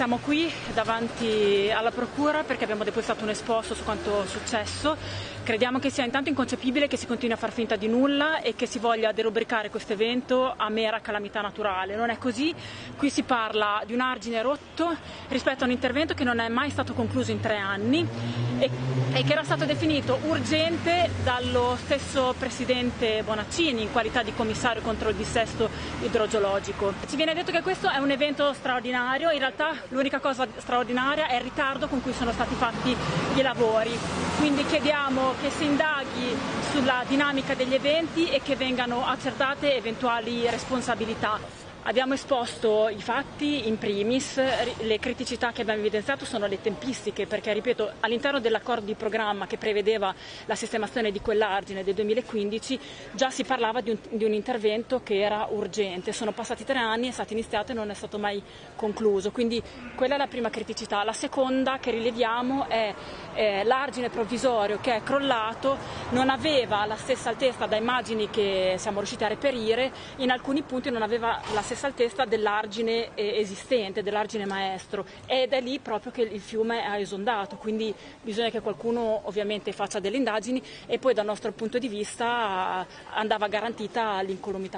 Siamo qui davanti alla Procura perché abbiamo depositato un esposto su quanto successo. Crediamo che sia intanto inconcepibile che si continui a far finta di nulla e che si voglia derubricare questo evento a mera calamità naturale. Non è così, qui si parla di un argine rotto rispetto a un intervento che non è mai stato concluso in tre anni e, e che era stato definito urgente dallo stesso Presidente Bonaccini in qualità di commissario contro il dissesto idrogeologico. Ci viene detto che questo è un evento straordinario, in realtà l'unica cosa straordinaria è il ritardo con cui sono stati fatti i lavori. Quindi chiediamo che si indaghi sulla dinamica degli eventi e che vengano accertate eventuali responsabilità. Abbiamo esposto i fatti in primis, le criticità che abbiamo evidenziato sono le tempistiche perché, ripeto, all'interno dell'accordo di programma che prevedeva la sistemazione di quell'argine del 2015 già si parlava di un, di un intervento che era urgente. Sono passati tre anni, è stato iniziato e non è stato mai concluso, quindi quella è la prima criticità. La seconda che rileviamo è eh, l'argine provvisorio che è crollato, non aveva la stessa altezza da immagini che siamo riusciti a reperire, in alcuni punti non aveva la stessa altezza dell'argine eh, esistente, dell'argine maestro ed è lì proprio che il fiume ha esondato, quindi bisogna che qualcuno ovviamente faccia delle indagini e poi dal nostro punto di vista andava garantita l'incolumità.